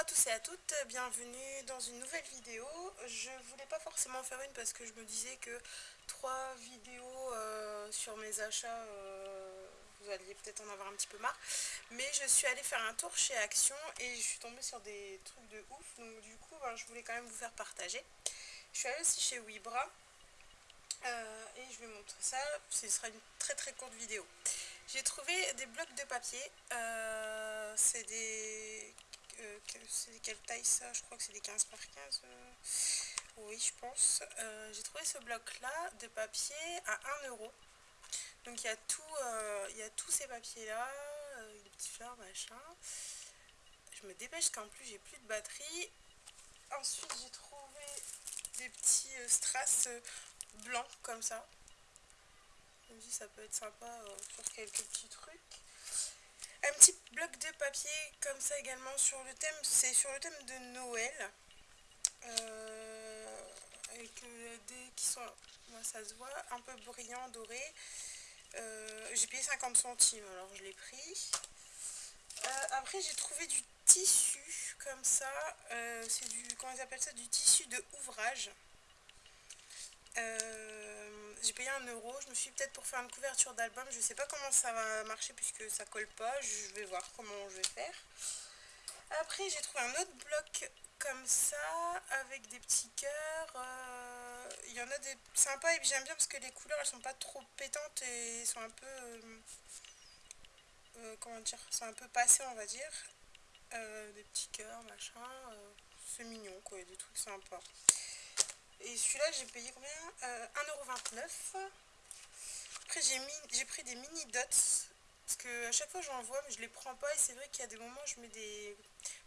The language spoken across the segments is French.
à tous et à toutes, bienvenue dans une nouvelle vidéo. Je voulais pas forcément faire une parce que je me disais que trois vidéos euh, sur mes achats, euh, vous alliez peut-être en avoir un petit peu marre. Mais je suis allée faire un tour chez Action et je suis tombée sur des trucs de ouf. Donc du coup, ben, je voulais quand même vous faire partager. Je suis allée aussi chez Wibra euh, et je vais montrer ça. Ce sera une très très courte vidéo. J'ai trouvé des blocs de papier. c'est des c'est quelle taille ça? Je crois que c'est des 15 par 15. Euh. oui, je pense. Euh, j'ai trouvé ce bloc-là de papier à 1 euro. Donc il y a tout, euh, il y a tous ces papiers-là, les petites fleurs, machin. Je me dépêche qu'en plus j'ai plus de batterie. Ensuite j'ai trouvé des petits strass blancs comme ça. Ça peut être sympa pour quelques petits trucs. Petit bloc de papier comme ça également sur le thème, c'est sur le thème de Noël. Euh, avec euh, des qui sont, moi ça se voit, un peu brillant, doré. Euh, j'ai payé 50 centimes, alors je l'ai pris. après j'ai trouvé du tissu comme ça, c'est du, comment ils appellent ça, du tissu de ouvrage. J'ai payé un euro. Je me suis peut-être pour faire une couverture d'album. Je sais pas comment ça va marcher puisque ça colle pas. Je vais voir comment je vais faire. Après, j'ai trouvé un autre bloc comme ça avec des petits cœurs. Euh, il y en a des sympas et j'aime bien parce que les couleurs elles sont pas trop pétantes et sont un peu. Euh, euh, comment dire C'est un peu passé, on va dire. des petits cœurs, machin. c'est mignon quoi, des trucs sympas. Et celui-là, j'ai payé combien euh, 1,29€. Après, j'ai pris des mini dots. Parce que à chaque fois, j'en vois, mais je les prends pas. Et c'est vrai qu'il y a des moments je mets des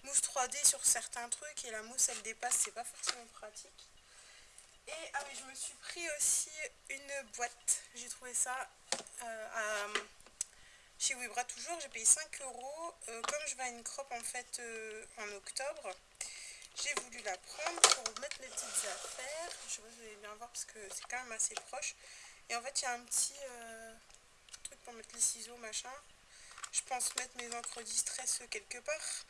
mousses 3D sur certains trucs. Et la mousse, elle dépasse. C'est pas forcément pratique. Et ah oui, je me suis pris aussi une boîte. J'ai trouvé ça euh, chez Webra toujours. J'ai payé 5 euros. Euh, comme je vais à une crop en fait en octobre, voulu la prendre pour mettre mes petites affaires. Je sais pas si vous allez bien voir parce que c'est quand même assez proche. Et en fait, il y a un petit euh, truc pour mettre les ciseaux, machin. Je pense mettre mes encres distress quelque part.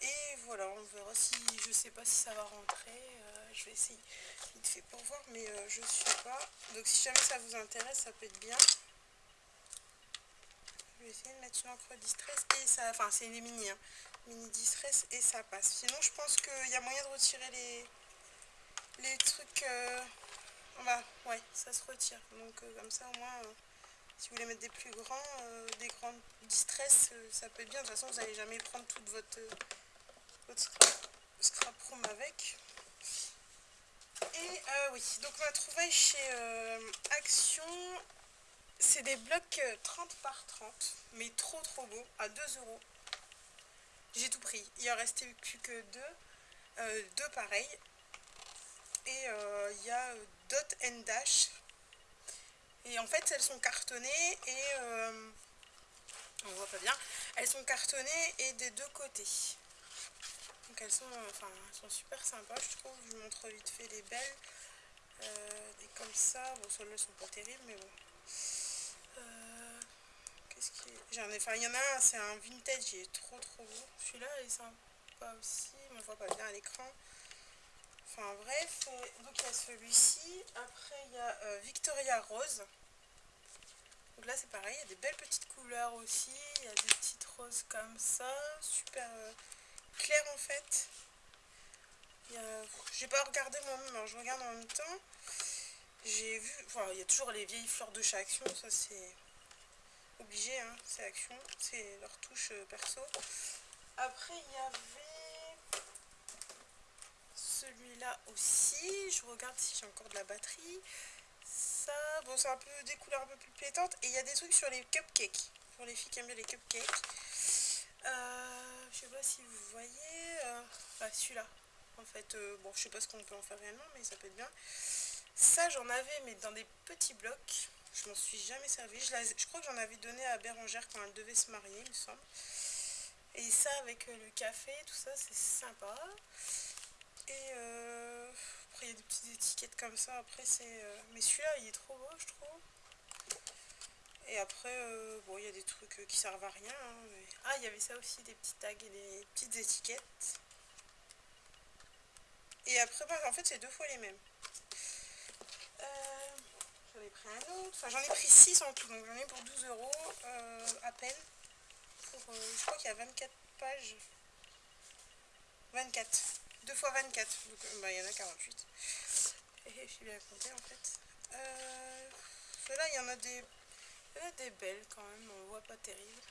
Et voilà, on verra si, je sais pas si ça va rentrer. Euh, je vais essayer vite fait pour voir, mais euh, je suis pas. Donc si jamais ça vous intéresse, ça peut être bien. Je vais essayer de mettre une encre distress et ça, enfin c'est une mini, mini distress et ça passe. Sinon je pense qu'il y a moyen de retirer les, les trucs. Euh, bah ouais, ça se retire. Donc euh, comme ça au moins, euh, si vous voulez mettre des plus grands, des grandes distress, ça peut être bien. De toute façon vous n'allez jamais prendre toute votre, votre scrap, room avec. Et oui, donc on a trouvé chez Action, c'est des blocs 30 par 30, mais trop trop beau, à 2 euros. J'ai tout pris. Il en restait plus que deux. Euh, deux pareils. Et euh, il y a euh, Dot and Dash. Et en fait, elles sont cartonnées et... on voit pas bien. Elles sont cartonnées et des deux côtés. Donc elles sont, enfin, elles sont super sympas, je trouve. Je vous montre vite fait les belles. et comme ça, bon, celles-là sont pas terribles, mais bon. J'en ai, enfin, il y en a un, c'est un vintage, il est trop trop beau. Celui-là, il est sympa aussi, mais on voit pas bien à l'écran. Enfin bref, donc il y a celui-ci. Après, il y a euh, Victoria Rose. Donc là, c'est pareil, il y a des belles petites couleurs aussi. Il y a des petites roses comme ça, super euh, claires en fait. J'ai pas regardé moi-même, alors je regarde en même temps. J'ai vu, il y a toujours les vieilles fleurs de chez Action, ça c'est obligé, hein, c'est Action, c'est leur touche euh, perso. Après, il y avait celui-là aussi. Je regarde si j'ai encore de la batterie. Ça, bon, c'est un peu des couleurs un peu plus pétantes. Et il y a des trucs sur les cupcakes. Pour les filles qui aiment bien les cupcakes. Euh, je sais pas si vous voyez. Euh, ah, celui-là. En fait, bon, je sais pas ce qu'on peut en faire réellement, mais ça peut être bien. Ça, j'en avais, mais dans des petits blocs. Je m'en suis jamais servi. Je, crois que j'en avais donné à Bérangère quand elle devait se marier, il me semble. Et ça, avec euh, le café, tout ça, c'est sympa. Et euh, après, il y a des petites étiquettes comme ça. Après, c'est... Euh, mais celui-là, il est trop beau, je trouve. Et après, bon, il y a des trucs qui servent à rien. Hein, ah, il y avait ça aussi, des petits tags et des petites étiquettes. Et après, bah, en fait, c'est deux fois les mêmes. Euh, j'en ai pris. Enfin, j'en ai pris 6 en tout. Donc, j'en ai pour 12 euros euh, à peine. Pour, euh, je crois qu'il y a 24 pages. 24. 2 fois 24. Donc, bah, il y en a 48. Et je suis bien compté en fait. Euh, là, il y en a des. Il y en a des belles quand même. On voit pas terrible.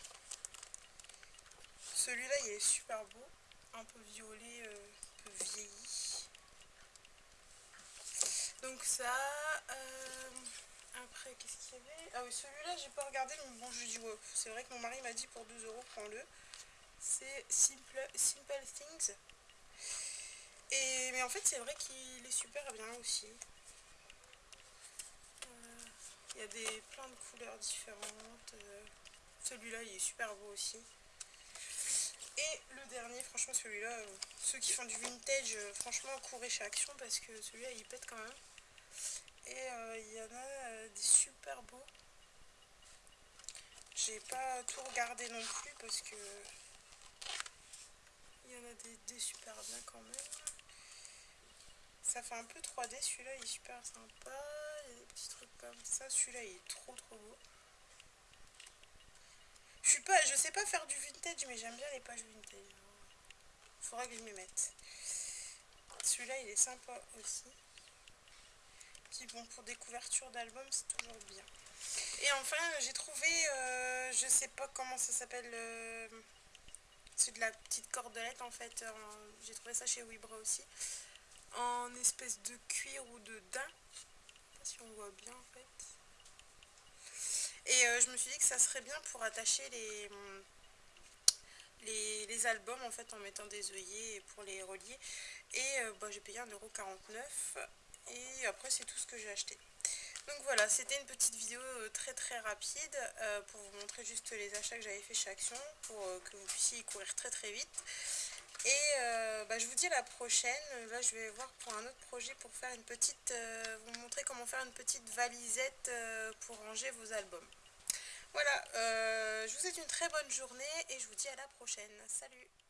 Celui-là, il est super beau. Un peu violet, un peu vieilli. Donc ça, euh, après qu'est-ce qu'il y avait? Ah oui, celui-là j'ai pas regardé, mais bon je dis ouais, c'est vrai que mon mari m'a dit pour 2 euros prends-le. C'est Simple, Simple Things. Et, mais en fait c'est vrai qu'il est super bien aussi. Euh, il y a des plein de couleurs différentes. Euh, celui-là il est super beau aussi. Et le dernier, franchement celui-là, ceux qui font du vintage, franchement courez chez Action parce que celui-là il pète quand même. Et euh, il y en a euh, des super beaux. J'ai pas tout regardé non plus parce que il y en a des, super bien quand même. Ça fait un peu 3D, celui-là il est super sympa. Il y a des petits trucs comme ça. Celui-là il est trop trop beau. Je suis pas, je sais pas faire du vintage, mais j'aime bien les pages vintage. Faudra que je m'y mette. Celui-là il est sympa aussi bon pour des couvertures d'albums c'est toujours bien. Et enfin j'ai trouvé euh, je sais pas comment ça s'appelle euh, c'est de la petite cordelette en fait j'ai trouvé ça chez Wibra aussi en espèce de cuir ou de daim. Si on voit bien en fait. Et euh, je me suis dit que ça serait bien pour attacher les les, albums en fait en mettant des œillets pour les relier. Et bah, j'ai payé 1,49€ et après c'est tout ce que j'ai acheté. Donc voilà, c'était une petite vidéo euh, très très rapide euh, pour vous montrer juste les achats que j'avais fait chez Action pour euh, que vous puissiez y courir très très vite. Et bah, je vous dis à la prochaine. Là je vais voir pour un autre projet pour faire une petite, vous montrer comment faire une petite valisette pour ranger vos albums. Voilà, je vous souhaite une très bonne journée et je vous dis à la prochaine. Salut